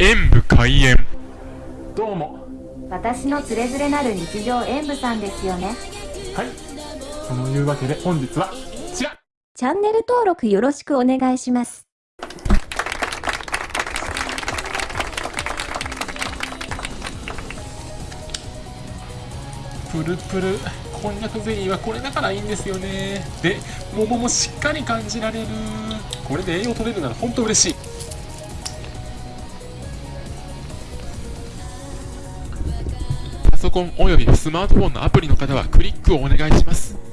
演武開演。どうも。私のつれづれなる日常演舞さんですよね。はい。そのいうわけで本日はこちら。チャンネル登録よろしくお願いします。プルプル。こんにゃくゼリーはこれだからいいんですよね。で桃もしっかり感じられる。これで栄養取れるなら本当嬉しいコンおよびスマートフォンのアプリの方はクリックをお願いします。